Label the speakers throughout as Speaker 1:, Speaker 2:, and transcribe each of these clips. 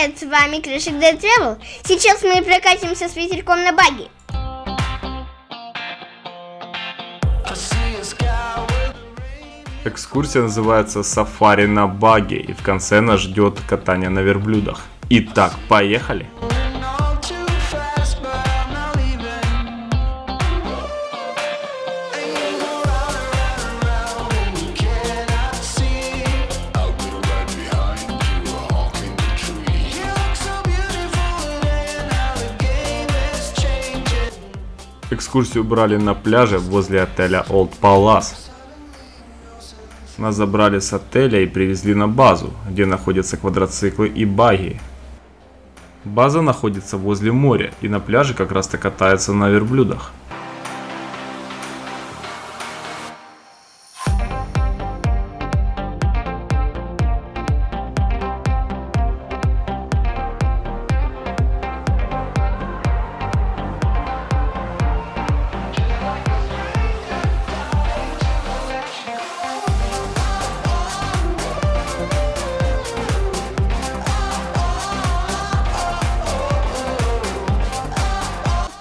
Speaker 1: привет! С вами Крышек Day Travel. Сейчас мы прокатимся с ветерком на баги.
Speaker 2: Экскурсия называется «Сафари на баге» и в конце нас ждет катание на верблюдах. Итак, поехали! Экскурсию брали на пляже возле отеля Old Palace. Нас забрали с отеля и привезли на базу, где находятся квадроциклы и баги. База находится возле моря и на пляже как раз то катаются на верблюдах.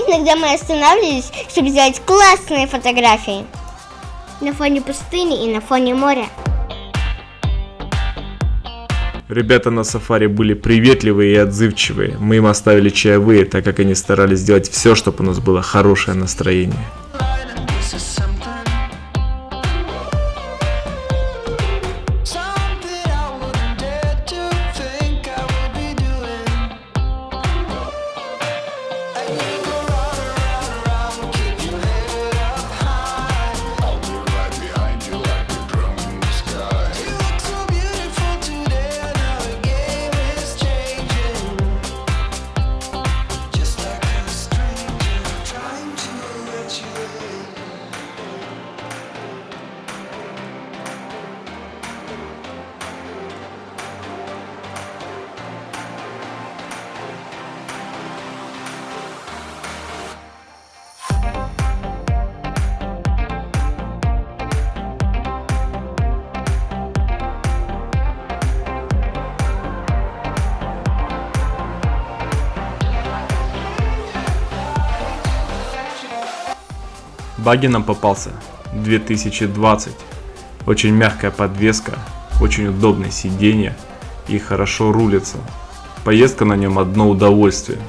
Speaker 1: Иногда мы останавливались, чтобы сделать классные фотографии. На фоне пустыни и на фоне моря.
Speaker 2: Ребята на сафари были приветливые и отзывчивые. Мы им оставили чаевые, так как они старались сделать все, чтобы у нас было хорошее настроение. Баги нам попался 2020. Очень мягкая подвеска, очень удобное сиденье и хорошо рулится. Поездка на нем одно удовольствие.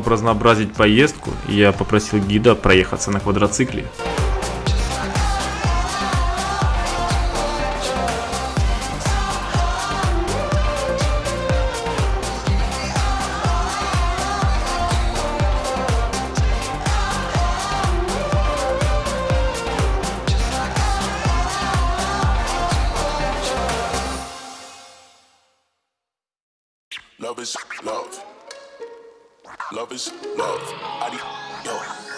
Speaker 2: Чтобы разнообразить поездку, я попросил гида проехаться на квадроцикле.
Speaker 3: Love is love. Love is love. Adios.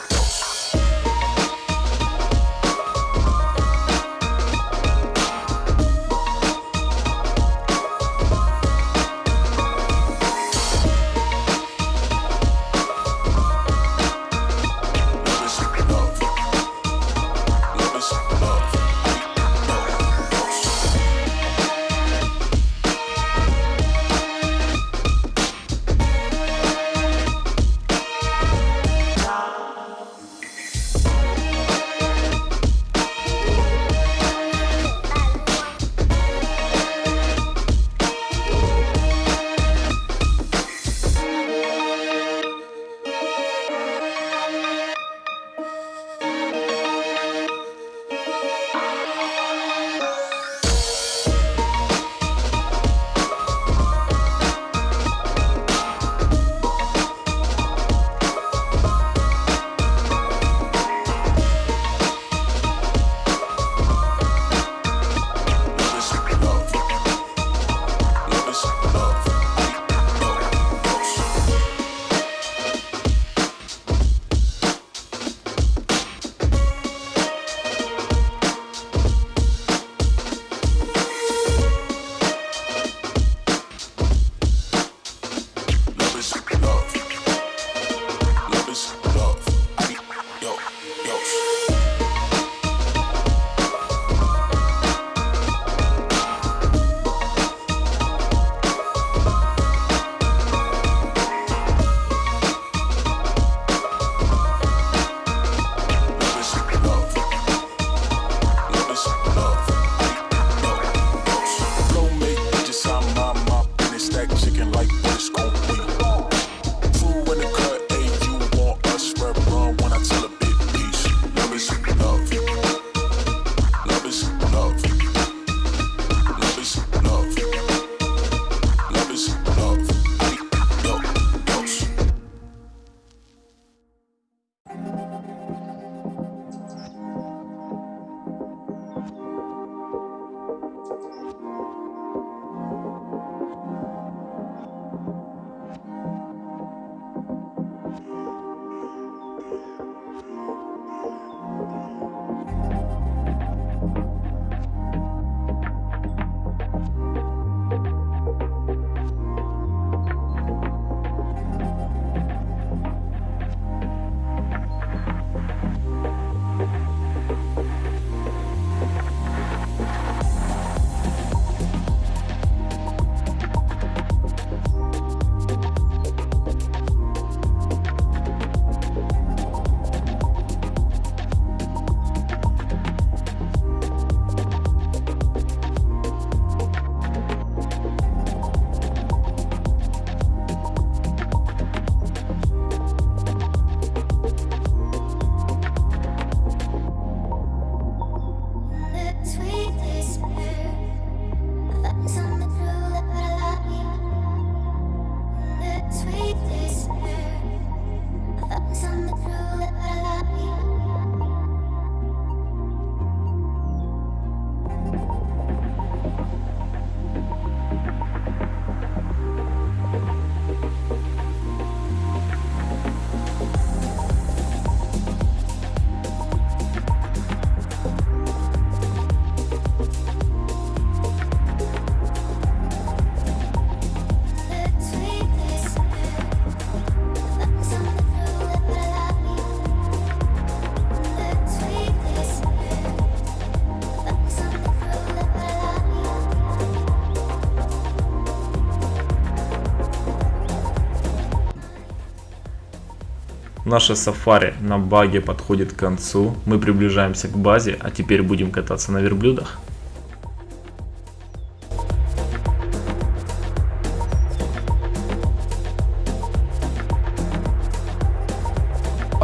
Speaker 2: Наше сафари на баге подходит к концу. Мы приближаемся к базе, а теперь будем кататься на верблюдах.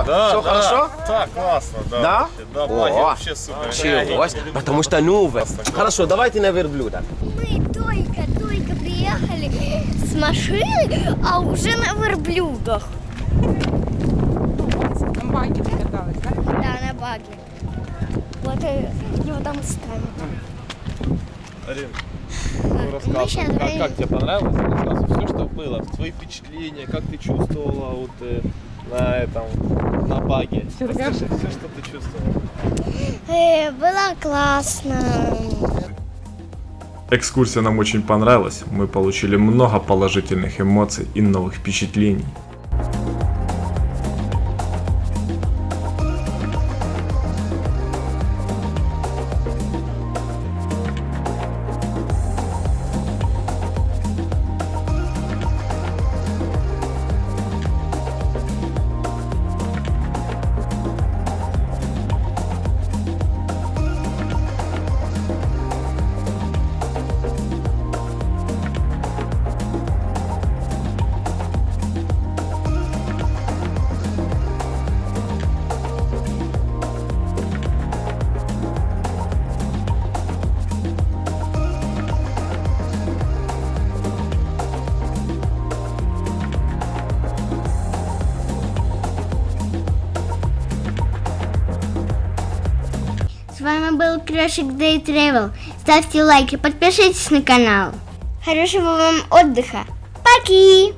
Speaker 4: Да,
Speaker 5: Всё
Speaker 4: да.
Speaker 5: хорошо?
Speaker 4: Так, классно, да.
Speaker 5: Да?
Speaker 4: вообще, Да,
Speaker 5: О,
Speaker 4: вообще супер.
Speaker 5: Началось, потому что новое. Хорошо, давайте на верблюдах.
Speaker 1: Мы только-только приехали с машины, а уже на верблюдах.
Speaker 6: Баги покаталась, да?
Speaker 1: Да, на баге. Вот э, его там ставим.
Speaker 4: Арин,
Speaker 1: Мы
Speaker 4: ну рассказывай,
Speaker 1: щас
Speaker 4: как, как тебе понравилось? Рассказывай, все, что было, твои впечатления, как ты чувствовала вот э, на этом, на баге. Расскажи
Speaker 6: расскажи.
Speaker 4: все, что ты чувствовала.
Speaker 1: Э, было классно.
Speaker 2: Экскурсия нам очень понравилась. Мы получили много положительных эмоций и новых впечатлений.
Speaker 1: Был Крошик Day Travel. Ставьте лайки, подпишитесь на канал. Хорошего вам отдыха. Поки!